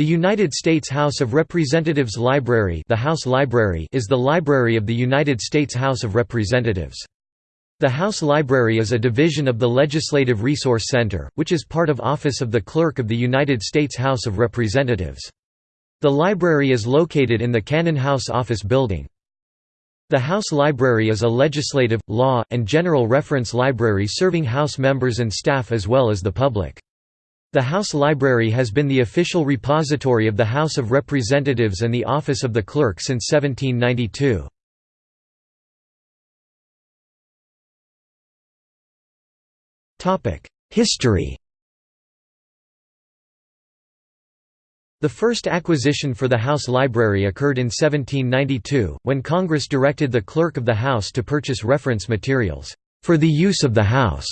The United States House of Representatives Library, the House Library is the library of the United States House of Representatives. The House Library is a division of the Legislative Resource Center, which is part of Office of the Clerk of the United States House of Representatives. The library is located in the Cannon House Office Building. The House Library is a legislative, law, and general reference library serving House members and staff as well as the public. The House Library has been the official repository of the House of Representatives and the Office of the Clerk since 1792. History The first acquisition for the House Library occurred in 1792, when Congress directed the Clerk of the House to purchase reference materials, "...for the use of the House."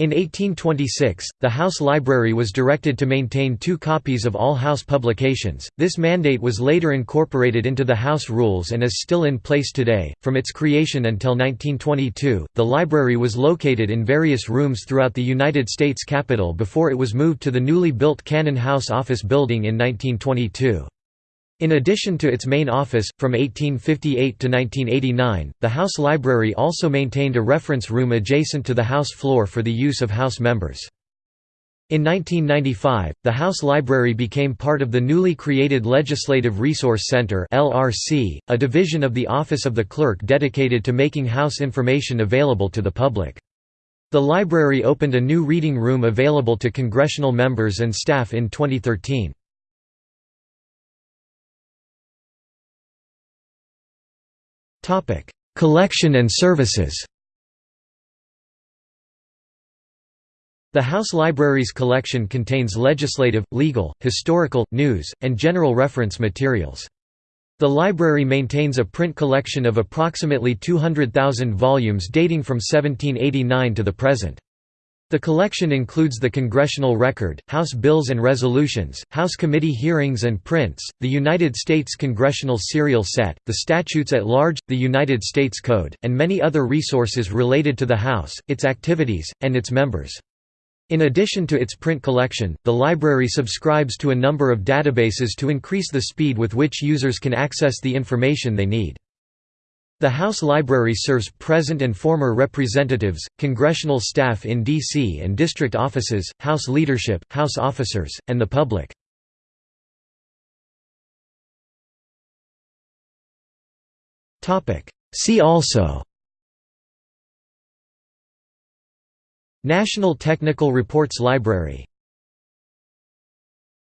In 1826, the House Library was directed to maintain two copies of all House publications. This mandate was later incorporated into the House rules and is still in place today. From its creation until 1922, the library was located in various rooms throughout the United States Capitol before it was moved to the newly built Cannon House Office Building in 1922. In addition to its main office, from 1858 to 1989, the House Library also maintained a reference room adjacent to the House floor for the use of House members. In 1995, the House Library became part of the newly created Legislative Resource Center (LRC), a division of the Office of the Clerk dedicated to making House information available to the public. The library opened a new reading room available to congressional members and staff in 2013. Collection and services The House Library's collection contains legislative, legal, historical, news, and general reference materials. The library maintains a print collection of approximately 200,000 volumes dating from 1789 to the present. The collection includes the Congressional Record, House Bills and Resolutions, House Committee Hearings and Prints, the United States Congressional Serial Set, the Statutes at Large, the United States Code, and many other resources related to the House, its activities, and its members. In addition to its print collection, the library subscribes to a number of databases to increase the speed with which users can access the information they need. The House Library serves present and former representatives, congressional staff in D.C. and district offices, House leadership, House officers, and the public. See also National Technical Reports Library